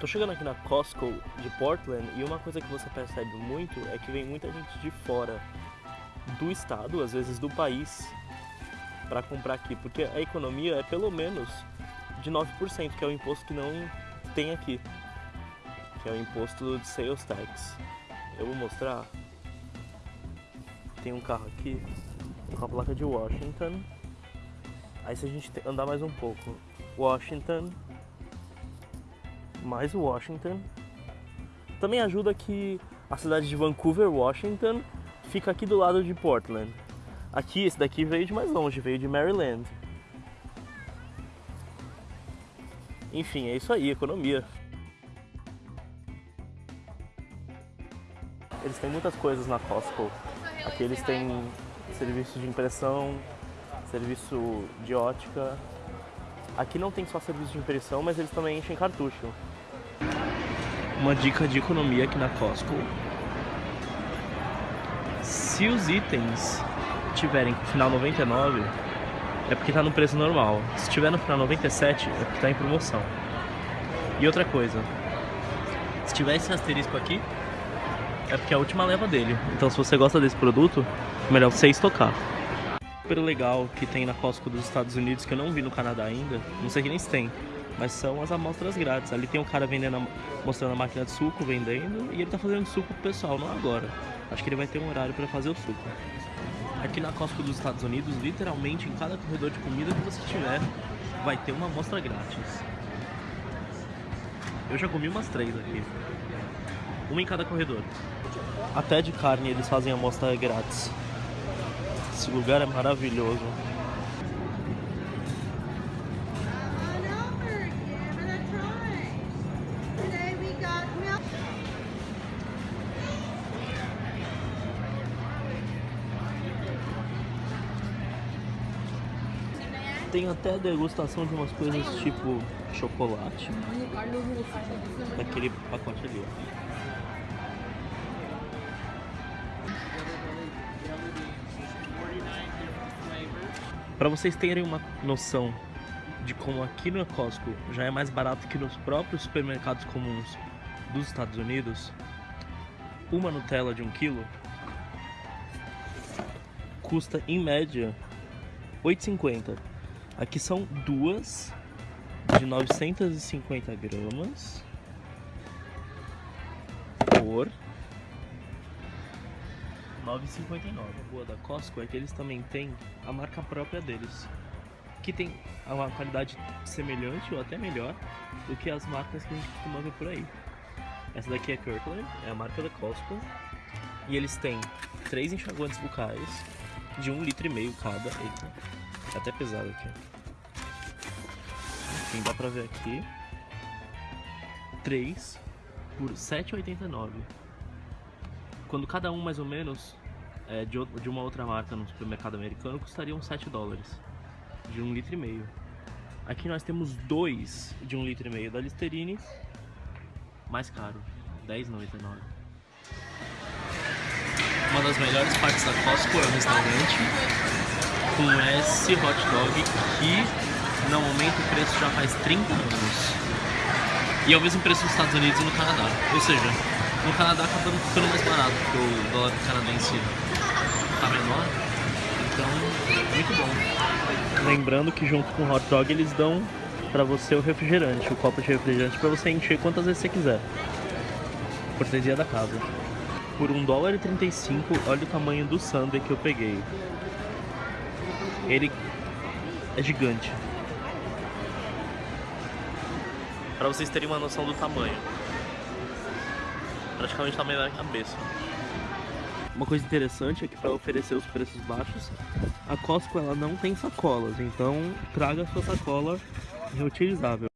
Tô chegando aqui na Costco de Portland e uma coisa que você percebe muito é que vem muita gente de fora do estado, às vezes do país, para comprar aqui, porque a economia é pelo menos de 9%, que é o imposto que não tem aqui, que é o imposto de sales tax. Eu vou mostrar. Tem um carro aqui com a placa de Washington. Aí se a gente andar mais um pouco, Washington, mais Washington. Também ajuda que a cidade de Vancouver, Washington, fica aqui do lado de Portland. Aqui, esse daqui veio de mais longe, veio de Maryland. Enfim, é isso aí, economia. Eles têm muitas coisas na Costco. Aqui eles têm serviço de impressão, serviço de ótica. Aqui não tem só serviço de impressão, mas eles também enchem cartucho. Uma dica de economia aqui na Costco. Se os itens tiverem final 99, é porque tá no preço normal. Se tiver no final 97, é porque tá em promoção. E outra coisa, se tiver esse asterisco aqui, é porque é a última leva dele. Então se você gosta desse produto, melhor você estocar. Super legal que tem na Costco dos Estados Unidos, que eu não vi no Canadá ainda, não sei que nem se tem, mas são as amostras grátis. Ali tem um cara vendendo, mostrando a máquina de suco, vendendo, e ele tá fazendo suco pro pessoal, não agora. Acho que ele vai ter um horário para fazer o suco. Aqui na Costco dos Estados Unidos, literalmente em cada corredor de comida que você tiver, vai ter uma amostra grátis. Eu já comi umas três aqui. Uma em cada corredor. Até de carne eles fazem amostra grátis. Esse lugar é maravilhoso. Tem até degustação de umas coisas tipo chocolate. Naquele pacote ali, ó. Para vocês terem uma noção de como aqui no Costco já é mais barato que nos próprios supermercados comuns dos Estados Unidos, uma Nutella de 1 um kg custa em média 8,50. Aqui são duas de 950 gramas por 9,59. A boa da Costco é que eles também têm a marca própria deles, que tem uma qualidade semelhante ou até melhor do que as marcas que a gente costuma ver por aí. Essa daqui é Kirkland, é a marca da Costco, e eles têm três enxaguantes bucais de um litro e meio cada. Eita, tá até pesado aqui. Enfim, dá pra ver aqui. 3 por 7,89 quando cada um mais ou menos é, de, de, uma outra marca no supermercado americano custariam 7 dólares de um litro e meio. Aqui nós temos dois de um litro e meio da Listerine, mais caro, 10,99. Uma das melhores partes da Costco é o restaurante com esse hot dog que não aumenta o preço já faz 30 anos. E é o mesmo preço nos Estados Unidos e no Canadá. Ou seja, no Canadá acaba ficando mais barato, porque o dólar canadense tá menor. Então, muito bom. Lembrando que junto com o hot dog eles dão para você o refrigerante, o copo de refrigerante para você encher quantas vezes você quiser. Cortesia da casa. Por 1 dólar e 35, olha o tamanho do sundae que eu peguei. Ele é gigante. Para vocês terem uma noção do tamanho praticamente tamanho da cabeça. Uma coisa interessante é que para oferecer os preços baixos, a Costco ela não tem sacolas, então traga sua sacola reutilizável.